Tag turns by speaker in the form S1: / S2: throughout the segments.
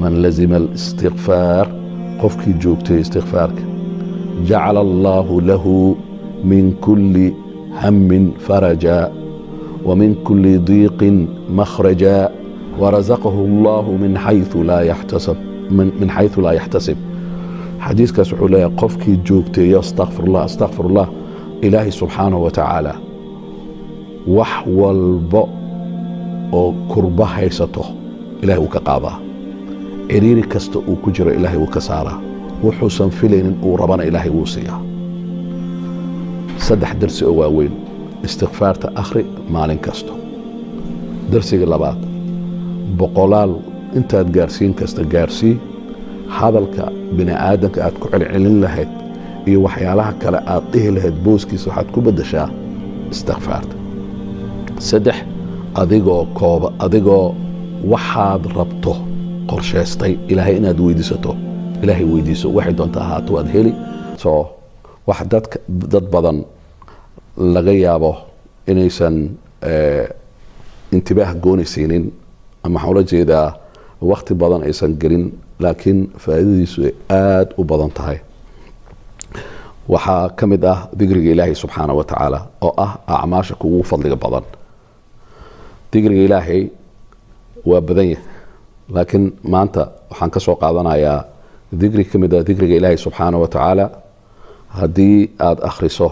S1: man lazima alistiqfaar qofkii joogtay istiqfaarka jacala allaahu lahu min kulli hammin faraja wa min kulli diiqin makhraja warasaqahu allahu min xayu laa yaxtasab min xayu laa yaxtasib xadiiskaas wuxuu leeyahay qofkii joogteeyo astaqfirullah astaqfirullah ilaahay subxaanahu wa tacaala wax walbo oo kurba haysato ilahay wuu ka qaadaa ciriiri kasta uu ku jiro ilaahay wuu ka saaraa. Wuxuusan filaynin uu rabana ilaahay wuu siiyaa. Saddex darsi oo waaweyn istikfaarta akhri maalin kasto darsiga labaad boqolaal intaad gaarsiin kasta gaarsii hadalka bini aadamka aad ku celcelin lahayd iyo waxyaalaha kale aad dhihi lahayd booskiisa waxaad ku beddeshaa istikfaarta saddex adigoo kooba adigoo waxaad rabto qorshaystay ilaahay inaad weydiisato. Ilaahay weydiiso waxay doonta ahaato waad heli. Soo wax dadka dad badan laga yaabo inaysan intibaah goonaysiinin ama waxaan ula jeedaa wakti badan aysan gelin laakiin faa'iidadiisu aada u badan tahay. Waxaa ka mid ah digriga ilaahay subxaana wa tacaala oo ah acmaasha kugu fadliga badan. Digriga ilaahay waa badan yahay laakiin maanta waxaan ka soo qaadanayaa digri ka mid ah digriga ilaahay subxaana wa tacaala. Haddii aada akhriso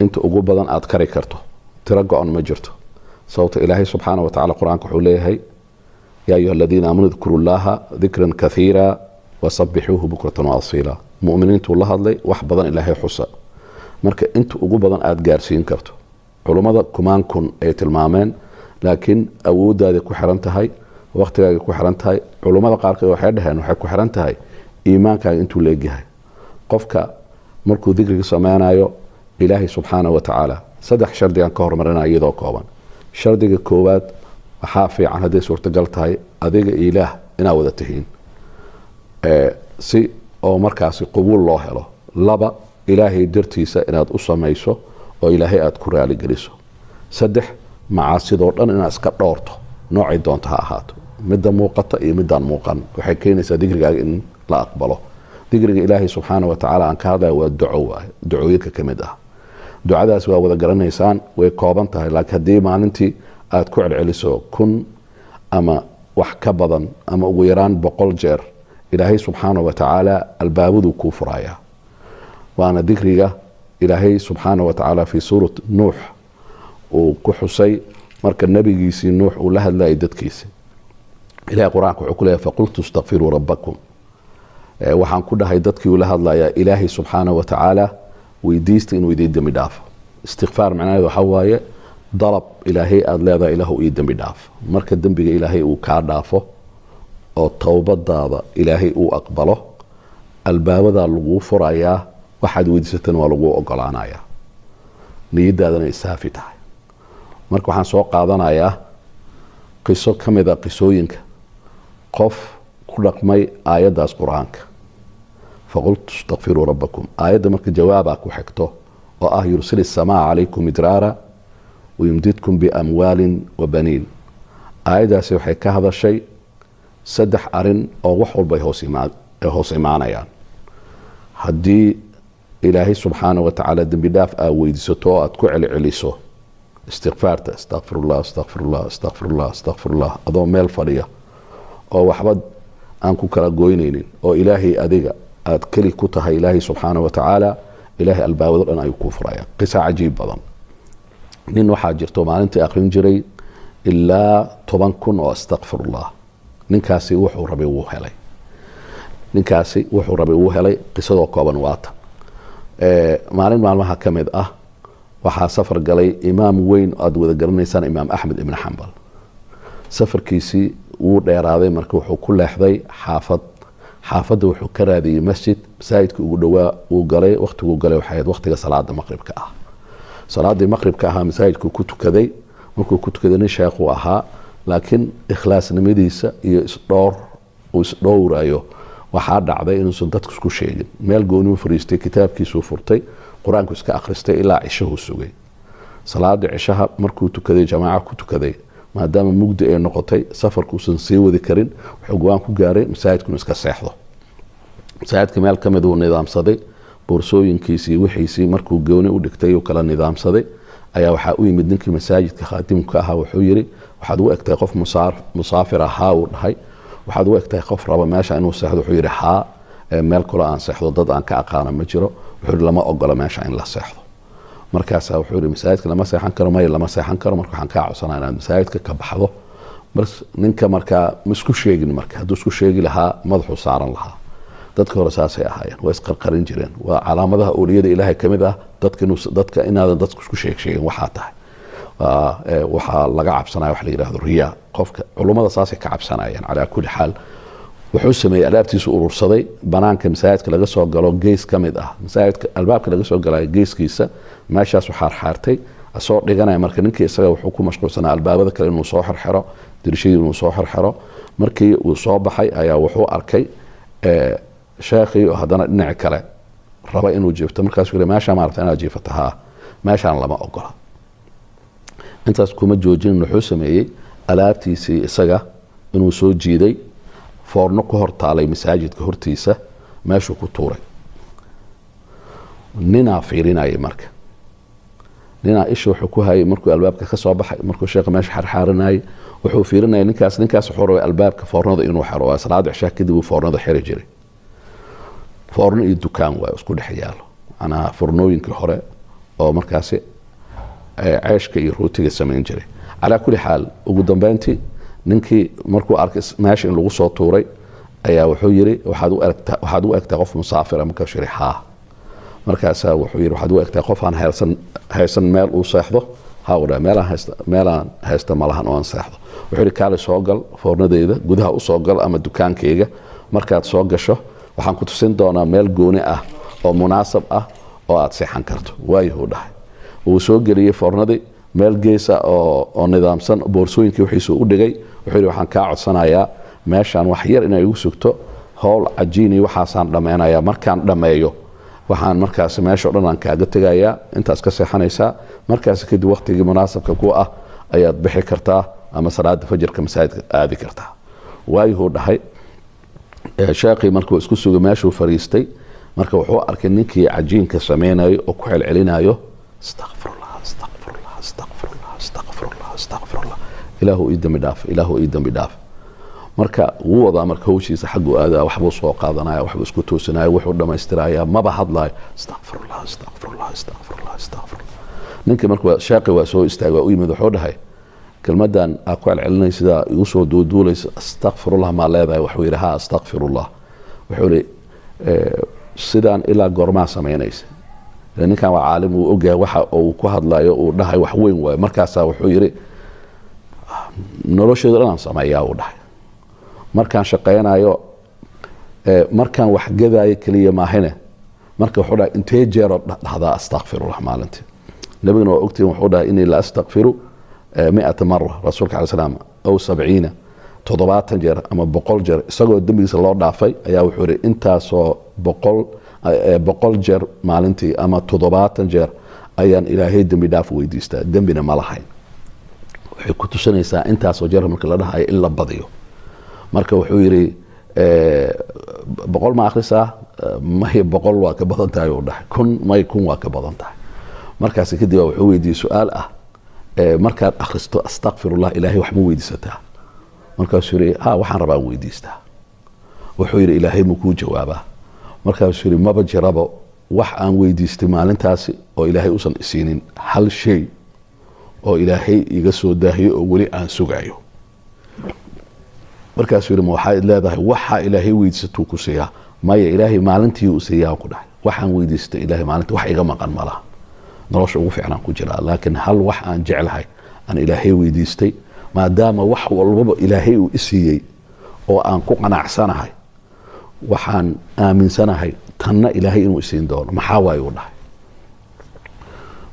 S1: inta ugu badan aada kari karto tiro go-on ma jirto. Sababto ilaahay subxaana wa tacala qur'aanka wuxuu leeyahay yaa ayuha aladiina aamanuu dkuru llaha dikran kaiira wasabixuuhu bukratan waasiila muminiintuu la hadlay wax badan ilaahay xusa. Marka inta ugu badan aada gaarsiin karto culummada kumaan kun ay tilmaameen laakiin awooddaada ku xiran tahay wakhtigaaga ku xiran tahay culummada qaarkood waxay dhaheen waxay ku xiran tahay iimaankaaga intuu leegyahay qofka markuu dikriga sameynayo ilaahay subxaana wa tacaala saddex shardigan ka hormarinaya iyadoo kooban. Shardiga koowaad waxaa fiican hadday suurtagal tahay adiga ilaah inaad wada tihiin. Si oo markaasi qubuul loo helo laba ilaahay dartiisa inaad u samayso oo ilaahay aada ku raaligeliso saddex macaasidoo dhan inaad iska dhowrto noocay doonta ha ahaato midda muuqata iyo midaan muuqan. Waxay keenaysaa digrigaaga in la aqbalo. Digriga ilaahay subxaana wa tacaala aan ka hadlaya waa duco waay ducooyinka ka mid ah. Ducadaas waa wada garanaysaan way kooban tahay laakiin haddii maalintii aada ku celceliso kun ama wax ka badan ama ugu yaraan boqol jeer ilaahay subxaana wa tacaala albaabaduu kuu furayaa waana dikriga ilaahay subxaana wa tacaala fii suurat nuux uu ku xusay marka nebigiisii nuux uu la hadlayay dadkiisi ilahay qur'aanka wuxuu ku faqultu istakfiruu rabbakum. Waxaan ku dhahay dadkii uu la hadlayaa ilaahay subxaana wa tacaala weydiista inuu idiin dembi dhaafo. Istikfaar macnaheed waxaa waaye dalab ilaahay aada leedahay ilaahu ii dembi dhaafo. Marka dembiga ilaahay uu kaa dhaafo oo towbadaada ilaahay uu aqbalo albaabadaa laguu furayaa waxaad weydiisatan waa laguu ogolaanayaa niyadaadana isaafi tahay. Marka waxaan soo qaadanayaa qiso ka mid a qisooyinka qof ku dhaqmay aayaddaas qur'aanka. Faqultu istakfiruu rabbakum. Aayadda marka jawaabaa ku xigto oo ah yursil isamaa calaykum midraara wayumdidkum biamwaalin wa baniin. Aayaddaasi waxay ka hadashay saddex arrin oo wax walba ay hoos imaanayaan. Haddii ilaahay subxaana wa tacaala dembi dhaaf aa weydiisato oo aada ku celiceliso istikfaarta astaqfirullah astaqfirullah astaqfirullah astaqfirullah adoo meel fadhiya oo waxba aan ku kala goynaynin oo ilaahay adiga aada keli ku tahay ilaahay subxaana wa tacaala ilaahay albaabado dhan ayuu kuu furaya. Qisa cajiib badan. Nin waxaa jirto maalintii akrin jiray ilaa toban kun oo astaqfirullah ninkaasi wuxuu rabay wuu helay. Ninkaasi wuxuu rabay wuu helay qisadoo kooban waatan maalin maalmaha ka mid ah waxaa safar galay imaam weyn aada wada garanaysaan imaam axmed ibn xambal. Safarkiisii wuu dheeraaday marka wuxuu ku leexday xaafad. Xaafadda wuxuu ka raadiyey masjid masaajidka ugu dhowaa uu galay wakhtiguu galay waxay ahayd wakhtiga salaada maqribka ah. Salaadii maqribka ahaa masaajidkuu ku tukaday. Markuu ku tukaday nin sheekhuu ahaa laakiin ikhlaasnimadiisa iyo isdhoor uu isdhowrayo waxaa dhacday inuusan dadku isku sheegin. Meel gooniu fariistay kitaabkiisuu furtay qur'aanku iska akhristay ilaa cishahuu sugay. Salaadii cishaha markuu tukaday jamaaca ku tukaday maadaama mugdi ay noqotay safarkuusan sii wadi karin wuxuu go'aan ku gaaray masaajidkunu iska seexdo. Masaajidka meel ka mid uu nidaamsaday boorsooyinkiisii wixiisii markuu gooni u dhigtay uu kala nidaamsaday. Ayaa waxaa u yimid ninkii masaajidka khaadimka ahaa wuxuu yiri waxaad u egtahay qof musaafir ahaa uu dhahay. Waxaad u egtahay qof raba meesha inuu seexdo wuxuu yidhi haa meel kalo aan seexdo dad aan ka aqaana ma jiro. Wuxuu yidhi lama ogola meesha in la seexdo markaasaa wuxuu yidhi masaajidka lama seexan karo maya lama seexan karo marka waxaan kaa codsanaa inaad masaajidka ka baxdo. Ninka markaa ma isku sheegin marka hadduu isku sheegi lahaa madaxuu saaran lahaa. Dadka hore saasay ahaayeen waa isqarqarin jireen. Waa calaamadaha ooliyada ilaahay ka mid ah dadka inaadan dadku isku sheeg waxaa tahay. Waxaa laga cabsanaya wax la yidhahdo riyaa. Qofka culummada saasay ka cabsanayeen calaa kulli xaal wuxuu sameeyey alaabtiisu urursaday banaanka masaajidka laga soo galo gees ka mid ah. Masaajidka albaabka laga soo galayo geeskiisa meeshaasu xaarxaartay asoo dhiganaya marka ninkii isaga wuxuu ku mashquulsanaa albaabada kale inuu soo xirxiro dirishadii inuu soo xirxiro markii uu soo baxay ayaa wuxuu arkay sheekhii oo haddana dhinaci kale raba inuu jiifto. Markaasuu yidhi meeshaa maarata inaad jiifato haa meeshaan lama ogola. Intaas kuma joojinin wuxuu sameeyey alaabtiisii isaga inuu soo jiiday foorno ku hor taalay masaajidka hortiisa meeshuu ku tuuray. Ninaa fiirinayay marka. Ninaa isha wuxuu ku hayay markuu albaabka ka baxay markuu sheekha meesha xarxaarinayay wuxuu fiirinayay ninkaas ninkaas wuxuu rabay albaabka foornada inuu xiro waa salaada cishaa kadib uu foornada xiri jiray. Foorno iyo dukaan waay isku dhex yaalo macnaha furnooyinkii hore oo markaasi ceeshka iyo rootiga samayn jiray. Calaa kulli xaal ugu dambeyntii ninkii markuu arkay meesha in lagu soo tuuray ayaa wuxuu yiri waxaad u egtaa qof musaafira markaasuu yiri haa. Markaasaa wuxuu yiri waxaad u egtaa qof aan haysan haysan meel uu seexdo? Dhaha meelaan haysta meelaan haysta malahan oo aan seexdo. Wuxuu yiri kaali soo gal foornadeyda gudaha u soo gal ama dukaankayga markaad soo gasho waxaan ku tusin doonaa meel gooni ah oo munaasab ah oo aad seexan karto. Waayuhuu dhahay. Wuu soo geliyey foornadii meel geesa oo nidaamsan boorsooyinkii wixiisu u dhigay. Wuxuu waxaan kaa codsanayaa meeshaan wax yar inay igu sugto howl cajiini waxaasaan dhammaynayaa markaan dhammeeyo waxaan markaasi meesha o dhan aan kaaga tegayaa. Intaas ka seexanaysaa. Markaasi kadib waktigii munaasabka ku ah ayaad bixi kartaa ama salaada fajirka masaajidka aadi kartaa. Waayuhuu dhahay sheekhii markuu isku sugay meeshuu fariistay marka wuxuu arkay ninkii cajiinka samaynayo oo ku celcelinayo astaqfirullah astaqfirullah astaqfirullah astaqfirullah ilaahu ii dambi dhaaf ilaahu ii dambi dhaaf. Marka wuu wadaa marka hawshiisa xagguu aadaa waxbuu soo qaadanaya waxbuu isku toosinaya wuxuu dhammaystirayaa maba hadlayo astaqfirullah astaqfirullah astaqfirullah astaqfirullah ninkii marka sheekhi waa soo istaagay waa u yimid wuxuu dhahay kelmadan aa ku celcelinay sidaa igu soo duuduulaysa astaqfirullah maa leedahay. Wuxuu yidhi ha astaqfirullah wuxuu yidhi sidaan ilaa goormaa samaynaysa ninkan waa caalim uu ogyahay waxa uu ku hadlayo uu dhahay wax weyn waayo markaasaa wuxuu yidhi nolosheedu dhanaan sameeyaa uu dhahay. Markaan shaqaynayo markaan wax gadaayo keliya maahine marka wuxuu dhahay intee jeeroo dhahdaa astaqfirullah maalintii. Nabigana waa ogtihin wuxuu dhahay inii la astaqfiru miata mara rasuulka alai slam aw sabciina toddobaatan jeer ama boqol jeer isagoo dembigiisa loo dhaafay ayaa wuxuu yihi intaasoo boqol boqol jeer maalintii ama toddobaatan jeer ayaan ilaahay dembi dhaaf weydiistaa dembina ma lahayn waxay ku tusinaysaa intaasoo jeer marka la dhahayo in la badiyo. Marka wuxuu yidhi boqol ma akhrisaa may boqol waa ka badan tahay uu dhahay kun may kun waa ka badan tahay. Markaas kadib wuxuu weydiiyey su'aal ah markaad akhristo astaqfirullah ilaahay wax ma weydiisataa. Markaasuu yidhi ha waxaan rabaa weydiistaa. Wuxuu yidhi ilaahay ma kuu jawaabaa. Markaasuu yidhi maba jiraba wax aan weydiistay maalintaasi oo ilaahay usan isiinin hal shay oo ilaahay iga soo daahiyo oo weli aan sugayo. Markaasuu yidhi ma waxaad leedahay? Waxaa ilaahay weydiisatuu ku siiyaa maya ilaahay maalintii uu siiyaa ku dhahay. Waxaan weydiistay ilaahay maalintii. Wax iga maqan ma nolosha ugu fiicnaan ku jiraa. Laakiin hal wax aan jeclahay aan ilaahay weydiistay maadaama wax walbaba ilaahay uu isiiyey oo aan ku qanacsanahay waxaan aaminsanahay tanna ilaahay inuu isiin doono. Maxaa waaye dhahay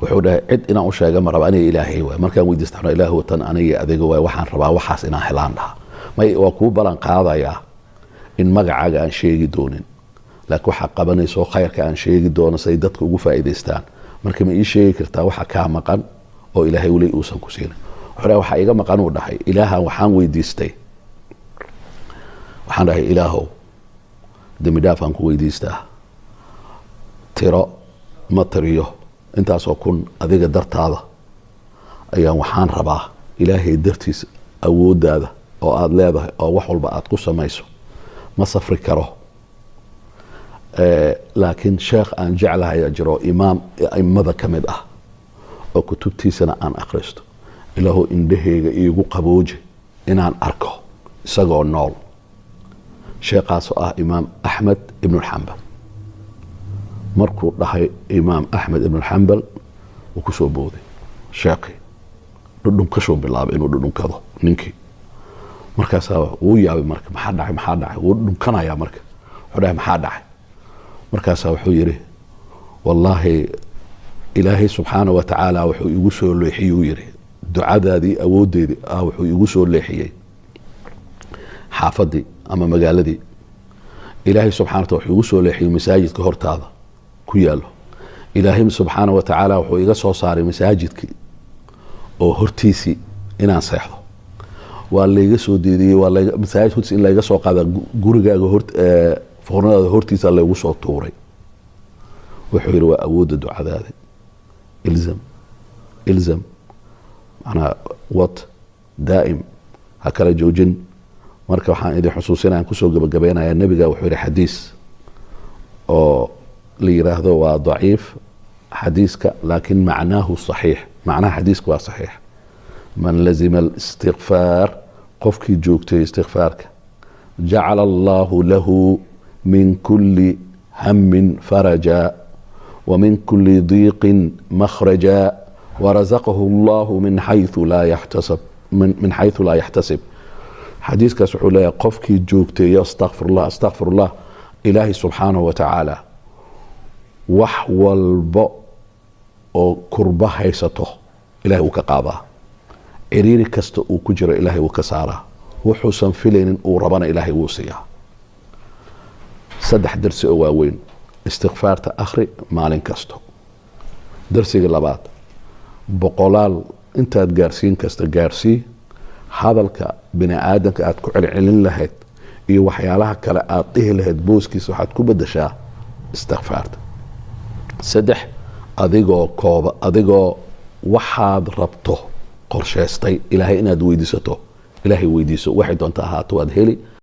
S1: wuxuu dhahay cid inaan u sheega ma raba aniga ilaahay waay. Markaan weydiista ilaahu tan aniga adiga waay. Waxaan rabaa waxaas inaan helaan dhaha may waa kuu ballan qaadayaa in magacaaga aan sheegi doonin. Laakiin waxaa qabanayso khayrka aan sheegi doono say dadka ugu faa'iidaystaan. Marka ma ii sheegi kartaa waxa kaa maqan oo ilaahay weli uusan ku siinin wuxuu dhahay waxaa iga maqan uu dhahay. Ilaahan waxaan weydiistay. Waxaan dhahay ilaahow dembi ku weydiistaa. Tiro ma tiriyo intaasoo kun adiga dartaada ayaan waxaan rabaa ilaahay dartiisa awooddaada oo aada leedahay oo wax walba aada ku samayso. Ma safri karo. Laakiin sheekh aan jeclahay jiro imaam aimada ka mid ah oo kutubtiisana aan akhristo. Ilaahu indhahayga iigu qabooji inaan arko isagoo nool. Sheekhaasoo ah imaam axmed ibnulxambal markuu dhahay imaam axmed ibnulxambal wuu ku soo booday. Sheekhii dhudhunkashuu bilaabay inuu dhudhunkado ninkii. Markaasaa wuu yaabay marka maxaa dhacay maxaa dhacay? Wuu dhunkanayaa marka. Wuxuu dhahay maxaa dhacay? Markaasaa wuxuu yidhi wallaahi ilaahay subxaana wa tacaala wuxuu igu soo leexiyey uu yidhi. Ducadaadii awooddeedii ah wuxuu igu soo leexiyey. Xaafadii ama magaaladii ilaahay subxana wataala wuxuu igu soo leexiyey masaajidka hortaada ku yaalo ilaahay subxaana wa tacaala wuxuu iga soo saaray masaajidkii oo hortiisii inaan seexdo. Waa layga soo deediyey masaajid hortiis in layga soo qaada gurigaaga foornadaada hortiisa laygu soo tuuray. Wuxuu yidhi waa awoodda ducadaada. Ilzam ilzam manaa wad daa'im ha kala joojin. Marka waxaan idin xusuusinaya aan ku soo gabagabaynayaa nebiga wuxuu yidhi xadiis oo ليراهدو ضعيف حديثك لكن معناه صحيح. معناه حديثك صحيح. من لزم الاستغفار قفك جوكت استغفارك. جعل الله له من كل هم فرجا ومن كل ضيق مخرجا. ورزقه الله من حيث لا يحتسب من, من حيث لا يحتسب. حديثك سحولي قفك جوكتي استغفر الله استغفر الله. إلهي سبحانه وتعالى. Wax walba oo kurba haysato ilahay uu ka qaadaa ciriiri kasta uu ku jiro ilaahay wuu ka saaraa. Wuxuusan filaynin uu rabana ilaahay wuu siiyaa. Saddex darsi oo waaweyn istikfaarta akhri maalin kasto. Darsiga labaad boqolaal intaad gaarsiin kasta gaarsii hadalka bini aadamka aad ku celcelin lahayd iyo waxyaalaha kale aad dhihi lahayd booskiisa waxaad ku bedeshaa istikfaarta saddex adigoo kooba adigoo waxaad rabto qorsheystay. Ilaahay inaad weydiisato. Ilaahay weydiiso. Waxay doonta ahaato waad heli